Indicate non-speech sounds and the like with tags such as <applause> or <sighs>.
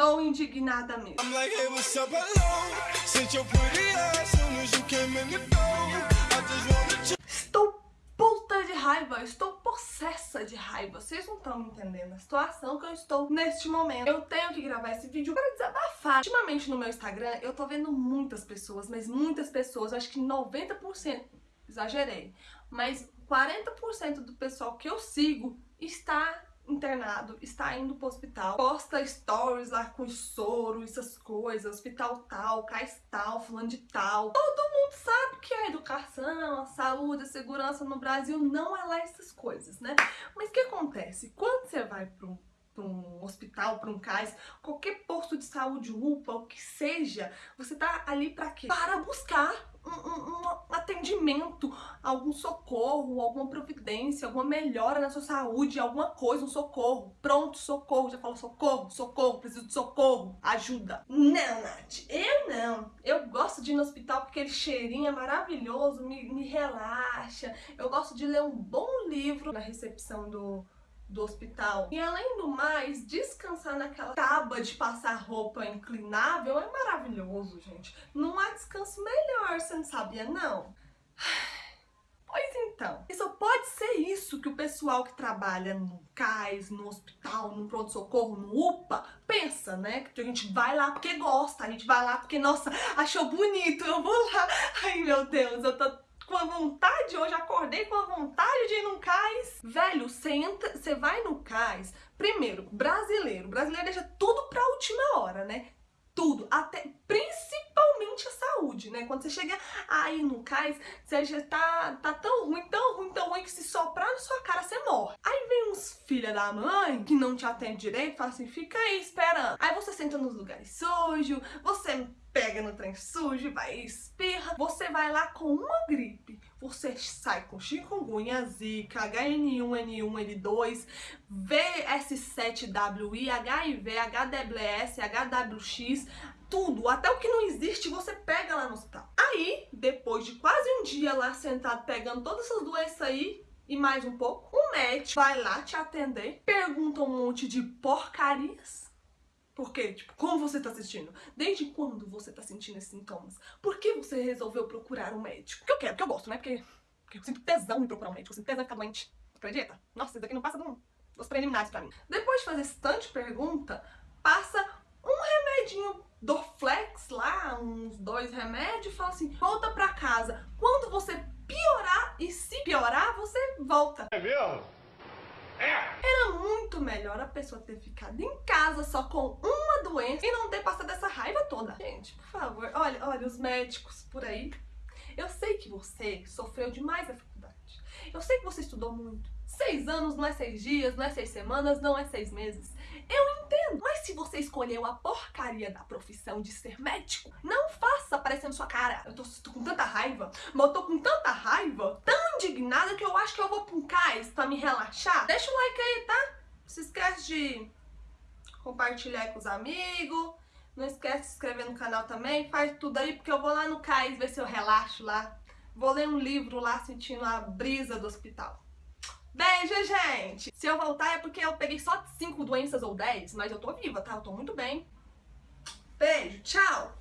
estou indignada mesmo. Estou puta de raiva, estou possessa de raiva. Vocês não estão entendendo a situação que eu estou neste momento. Eu tenho que gravar esse vídeo para desabafar. Ultimamente no meu Instagram eu tô vendo muitas pessoas, mas muitas pessoas, acho que 90%, exagerei, mas 40% do pessoal que eu sigo está internado, está indo pro hospital, posta stories lá com soro, essas coisas, hospital tal, cais tal, fulano de tal. Todo mundo sabe que a educação, a saúde, a segurança no Brasil não é lá essas coisas, né? Mas o que acontece? Quando você vai para um hospital, para um CAIS, qualquer posto de saúde, UPA, o que seja, você tá ali para quê? Para buscar um, um, um, atendimento, algum socorro, alguma providência, alguma melhora na sua saúde, alguma coisa, um socorro. Pronto, socorro. Já falou socorro, socorro, preciso de socorro, ajuda. Não, Nath, eu não. Eu gosto de ir no hospital porque aquele cheirinho é maravilhoso, me, me relaxa. Eu gosto de ler um bom livro na recepção do do hospital. E além do mais, descansar naquela tábua de passar roupa inclinável é maravilhoso, gente. Não há descanso melhor, você não sabia, não? <sighs> Pois então, e só pode ser isso que o pessoal que trabalha no CAIS, no hospital, no pronto-socorro, no UPA, pensa, né? Que a gente vai lá porque gosta, a gente vai lá porque, nossa, achou bonito, eu vou lá. <laughs> Ai, meu Deus, eu tô com a vontade, hoje acordei com a vontade de ir no cais. Velho, você entra, você vai no cais, primeiro, brasileiro, brasileiro deixa tudo pra última hora, né? Tudo, até principalmente? Quando você chega aí no cais, você já tá, tá tão ruim, tão ruim, tão ruim que se soprar na sua cara você morre. Aí vem uns filha da mãe que não te atende direito, fala assim, fica aí esperando. Aí você senta nos lugares sujos, você pega no trem sujo, vai e espirra. Você vai lá com uma gripe, você sai com chikungunya, zika, HN1, N1, N2, VS7WI, HIV, HWS, HWX, tudo, até o que não existe, você pega lá no hospital. Aí, depois de quase um dia lá sentado pegando todas essas doenças aí, e mais um pouco, o médico vai lá te atender, pergunta um monte de porcarias, porque, tipo, como você tá assistindo? Desde quando você tá sentindo esses sintomas? Por que você resolveu procurar um médico? Porque eu quero, porque eu gosto, né? Porque, porque eu sinto tesão em procurar um médico, eu sinto tesão em ficar doente. Acredita? Nossa, isso daqui não passa dos preliminares pra mim. Depois de fazer esse tanto de pergunta, passa um remedinho Dorflex lá, uns dois remédios, fala assim, volta pra casa. Quando você piorar, e se piorar, você volta. É mesmo? Era muito melhor a pessoa ter ficado em casa só com uma doença e não ter passado essa raiva toda. Gente, por favor, olha, olha os médicos por aí. Eu sei que você sofreu demais a faculdade. Eu sei que você estudou muito. Seis anos não é seis dias, não é seis semanas, não é seis meses. Mas se você escolheu a porcaria da profissão de ser médico, não faça aparecendo sua cara. Eu tô, tô com tanta raiva, mas eu tô com tanta raiva, tão indignada que eu acho que eu vou um cais pra me relaxar. Deixa o like aí, tá? Não se esquece de compartilhar com os amigos. Não esquece de se inscrever no canal também. Faz tudo aí, porque eu vou lá no cais ver se eu relaxo lá. Vou ler um livro lá sentindo a brisa do hospital. Beijo, gente! Se eu voltar é porque eu peguei só 5 doenças ou 10, mas eu tô viva, tá? Eu tô muito bem. Beijo, tchau!